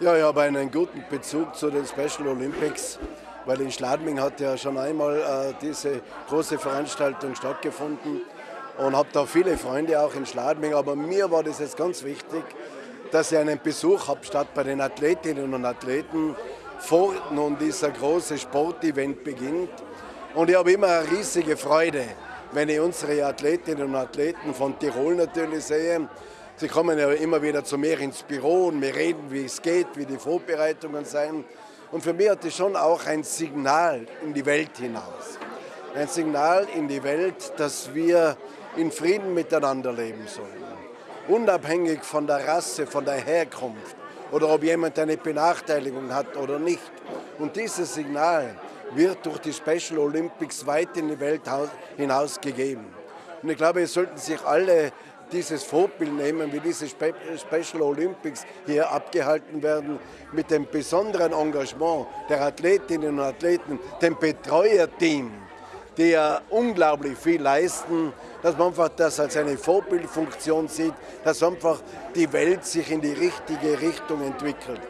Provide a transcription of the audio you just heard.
Ja, ich habe einen guten Bezug zu den Special Olympics, weil in Schladming hat ja schon einmal äh, diese große Veranstaltung stattgefunden und habe da viele Freunde auch in Schladming. Aber mir war das jetzt ganz wichtig, dass ich einen Besuch habe statt bei den Athletinnen und Athleten vor nun dieser große Sportevent beginnt. Und ich habe immer eine riesige Freude, wenn ich unsere Athletinnen und Athleten von Tirol natürlich sehe. Sie kommen ja immer wieder zu mir ins Büro und wir reden, wie es geht, wie die Vorbereitungen sein. Und für mich hat das schon auch ein Signal in die Welt hinaus. Ein Signal in die Welt, dass wir in Frieden miteinander leben sollen. Unabhängig von der Rasse, von der Herkunft oder ob jemand eine Benachteiligung hat oder nicht. Und dieses Signal wird durch die Special Olympics weit in die Welt hinaus gegeben. Und ich glaube, es sollten sich alle dieses Vorbild nehmen, wie diese Special Olympics hier abgehalten werden, mit dem besonderen Engagement der Athletinnen und Athleten, dem Betreuerteam, die ja unglaublich viel leisten, dass man einfach das als eine Vorbildfunktion sieht, dass einfach die Welt sich in die richtige Richtung entwickelt.